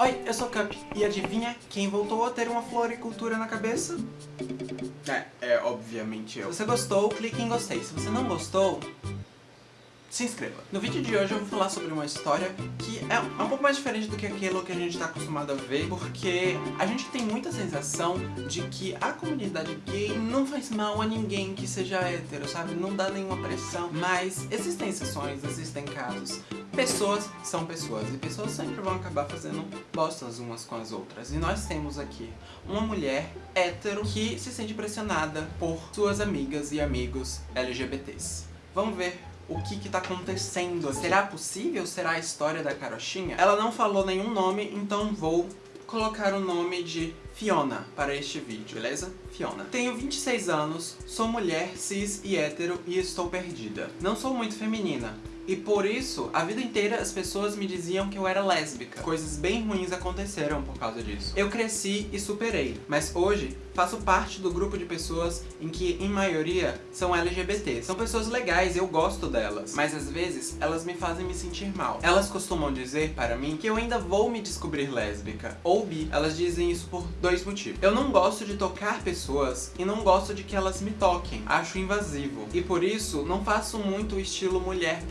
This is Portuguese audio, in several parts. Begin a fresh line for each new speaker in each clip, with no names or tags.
Oi, eu sou Cup, e adivinha quem voltou a ter uma floricultura na cabeça? É, é obviamente eu. Se você gostou, clique em gostei. Se você não gostou, se inscreva. No vídeo de hoje eu vou falar sobre uma história que é um pouco mais diferente do que aquilo que a gente está acostumado a ver, porque a gente tem muita sensação de que a comunidade gay não faz mal a ninguém que seja hétero, sabe? Não dá nenhuma pressão, mas existem exceções, existem casos. Pessoas são pessoas, e pessoas sempre vão acabar fazendo bostas umas com as outras. E nós temos aqui uma mulher hétero que se sente pressionada por suas amigas e amigos LGBTs. Vamos ver o que que tá acontecendo. Será possível? Será a história da carochinha? Ela não falou nenhum nome, então vou colocar o nome de Fiona para este vídeo, beleza? Fiona. Tenho 26 anos, sou mulher, cis e hétero e estou perdida. Não sou muito feminina, e por isso, a vida inteira as pessoas me diziam que eu era lésbica. Coisas bem ruins aconteceram por causa disso. Eu cresci e superei, mas hoje faço parte do grupo de pessoas em que, em maioria, são LGBT. São pessoas legais, eu gosto delas, mas às vezes elas me fazem me sentir mal. Elas costumam dizer para mim que eu ainda vou me descobrir lésbica, ou bi. Elas dizem isso por dois motivos. Eu não gosto de tocar pessoas e não gosto de que elas me toquem. Acho invasivo. E por isso, não faço muito o estilo mulher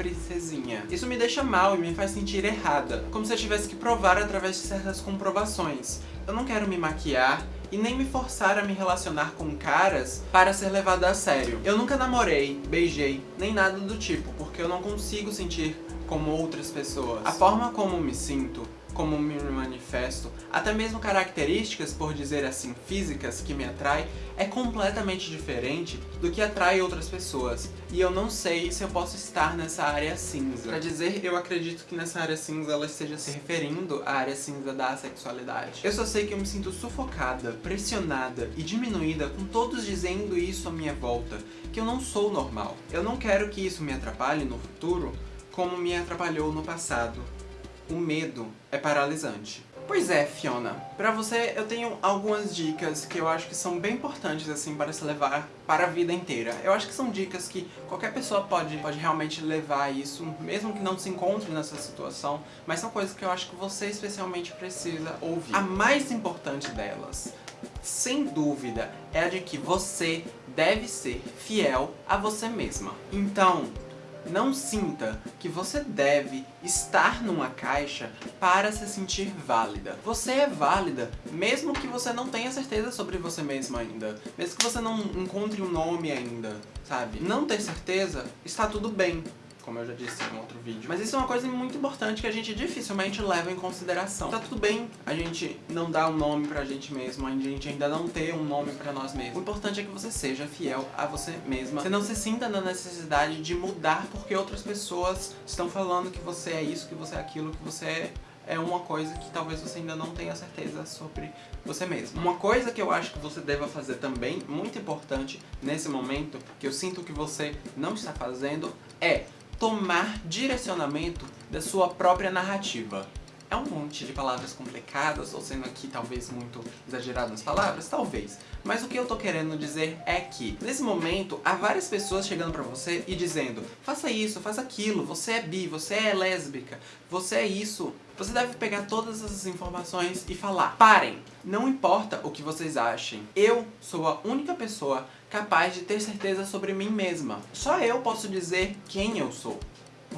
Isso me deixa mal e me faz sentir errada, como se eu tivesse que provar através de certas comprovações. Eu não quero me maquiar e nem me forçar a me relacionar com caras para ser levada a sério. Eu nunca namorei, beijei, nem nada do tipo, porque eu não consigo sentir como outras pessoas. A forma como me sinto como me manifesto, até mesmo características, por dizer assim, físicas que me atraem, é completamente diferente do que atrai outras pessoas. E eu não sei se eu posso estar nessa área cinza. Pra dizer, eu acredito que nessa área cinza ela esteja se referindo à área cinza da sexualidade. Eu só sei que eu me sinto sufocada, pressionada e diminuída com todos dizendo isso à minha volta, que eu não sou normal. Eu não quero que isso me atrapalhe no futuro, como me atrapalhou no passado o medo é paralisante. Pois é, Fiona, pra você eu tenho algumas dicas que eu acho que são bem importantes assim para se levar para a vida inteira. Eu acho que são dicas que qualquer pessoa pode, pode realmente levar isso, mesmo que não se encontre nessa situação, mas são coisas que eu acho que você especialmente precisa ouvir. A mais importante delas, sem dúvida, é a de que você deve ser fiel a você mesma. Então, não sinta que você deve estar numa caixa para se sentir válida. Você é válida, mesmo que você não tenha certeza sobre você mesma ainda. Mesmo que você não encontre um nome ainda, sabe? Não ter certeza, está tudo bem como eu já disse em outro vídeo. Mas isso é uma coisa muito importante que a gente dificilmente leva em consideração. Tá tudo bem a gente não dar um nome pra gente mesmo, a gente ainda não ter um nome pra nós mesmos. O importante é que você seja fiel a você mesma. Você não se sinta na necessidade de mudar porque outras pessoas estão falando que você é isso, que você é aquilo, que você é é uma coisa que talvez você ainda não tenha certeza sobre você mesmo. Uma coisa que eu acho que você deva fazer também, muito importante nesse momento, que eu sinto que você não está fazendo, é tomar direcionamento da sua própria narrativa. É um monte de palavras complicadas, ou sendo aqui talvez muito exagerado nas palavras? Talvez. Mas o que eu tô querendo dizer é que, nesse momento, há várias pessoas chegando pra você e dizendo faça isso, faça aquilo, você é bi, você é lésbica, você é isso. Você deve pegar todas essas informações e falar parem, não importa o que vocês achem, eu sou a única pessoa capaz de ter certeza sobre mim mesma. Só eu posso dizer quem eu sou.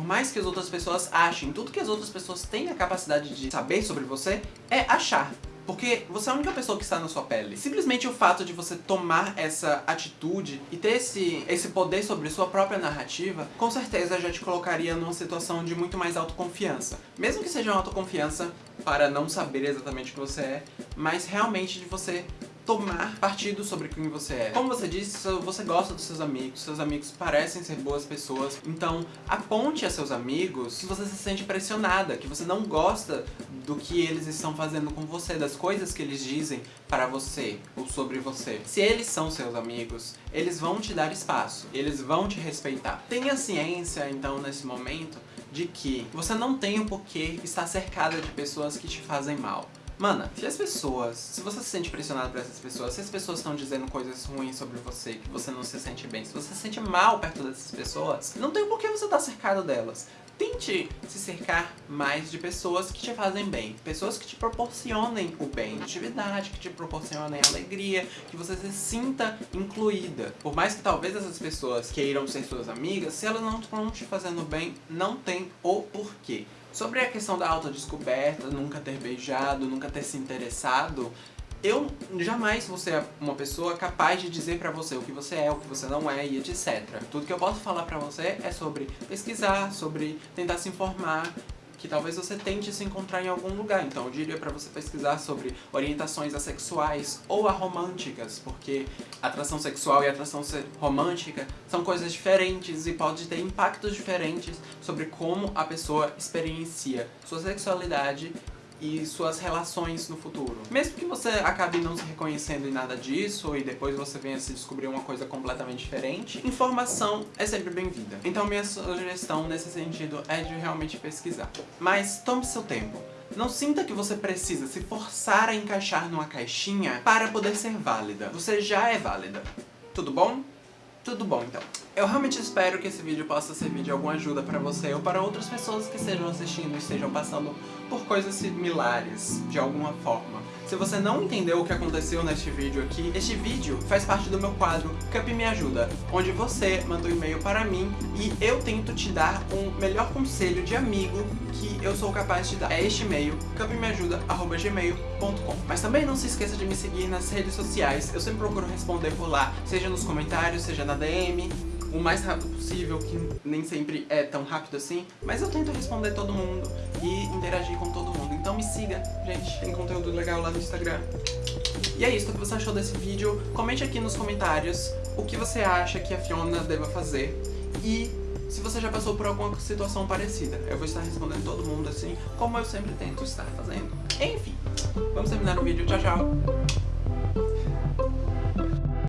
Por mais que as outras pessoas achem, tudo que as outras pessoas têm a capacidade de saber sobre você é achar. Porque você é a única pessoa que está na sua pele. Simplesmente o fato de você tomar essa atitude e ter esse, esse poder sobre sua própria narrativa, com certeza já te colocaria numa situação de muito mais autoconfiança. Mesmo que seja uma autoconfiança para não saber exatamente o que você é, mas realmente de você tomar partido sobre quem você é. Como você disse, você gosta dos seus amigos, seus amigos parecem ser boas pessoas, então aponte a seus amigos que você se sente pressionada, que você não gosta do que eles estão fazendo com você, das coisas que eles dizem para você ou sobre você. Se eles são seus amigos, eles vão te dar espaço, eles vão te respeitar. Tenha ciência, então, nesse momento, de que você não tem o porquê estar cercada de pessoas que te fazem mal. Mana, se as pessoas, se você se sente pressionado por essas pessoas, se as pessoas estão dizendo coisas ruins sobre você, que você não se sente bem, se você se sente mal perto dessas pessoas, não tem por que você estar tá cercado delas. Tente se cercar mais de pessoas que te fazem bem. Pessoas que te proporcionem o bem, atividade, que te proporcionem alegria, que você se sinta incluída. Por mais que talvez essas pessoas queiram ser suas amigas, se elas não estão te fazendo bem, não tem o porquê. Sobre a questão da autodescoberta, nunca ter beijado, nunca ter se interessado, eu jamais vou ser uma pessoa capaz de dizer pra você o que você é, o que você não é e etc. Tudo que eu posso falar pra você é sobre pesquisar, sobre tentar se informar, que talvez você tente se encontrar em algum lugar. Então eu diria pra você pesquisar sobre orientações assexuais ou aromânticas, porque atração sexual e atração romântica são coisas diferentes e pode ter impactos diferentes sobre como a pessoa experiencia sua sexualidade e suas relações no futuro. Mesmo que você acabe não se reconhecendo em nada disso e depois você venha se descobrir uma coisa completamente diferente, informação é sempre bem-vinda. Então minha sugestão nesse sentido é de realmente pesquisar. Mas tome seu tempo. Não sinta que você precisa se forçar a encaixar numa caixinha para poder ser válida. Você já é válida. Tudo bom? Tudo bom, então. Eu realmente espero que esse vídeo possa servir de alguma ajuda para você ou para outras pessoas que estejam assistindo e estejam passando por coisas similares, de alguma forma. Se você não entendeu o que aconteceu neste vídeo aqui, este vídeo faz parte do meu quadro Cup Me Ajuda, onde você manda um e-mail para mim e eu tento te dar um melhor conselho de amigo que eu sou capaz de dar. É este e-mail, cupmeajuda.gmail.com Mas também não se esqueça de me seguir nas redes sociais, eu sempre procuro responder por lá, seja nos comentários, seja na DM, o mais rápido possível, que nem sempre é tão rápido assim, mas eu tento responder todo mundo e interagir com todo mundo. Então me siga, gente, tem conteúdo legal lá no Instagram. E é isso, o que você achou desse vídeo? Comente aqui nos comentários o que você acha que a Fiona deva fazer e se você já passou por alguma situação parecida. Eu vou estar respondendo todo mundo assim, como eu sempre tento estar fazendo. Enfim, vamos terminar o vídeo. Tchau, tchau!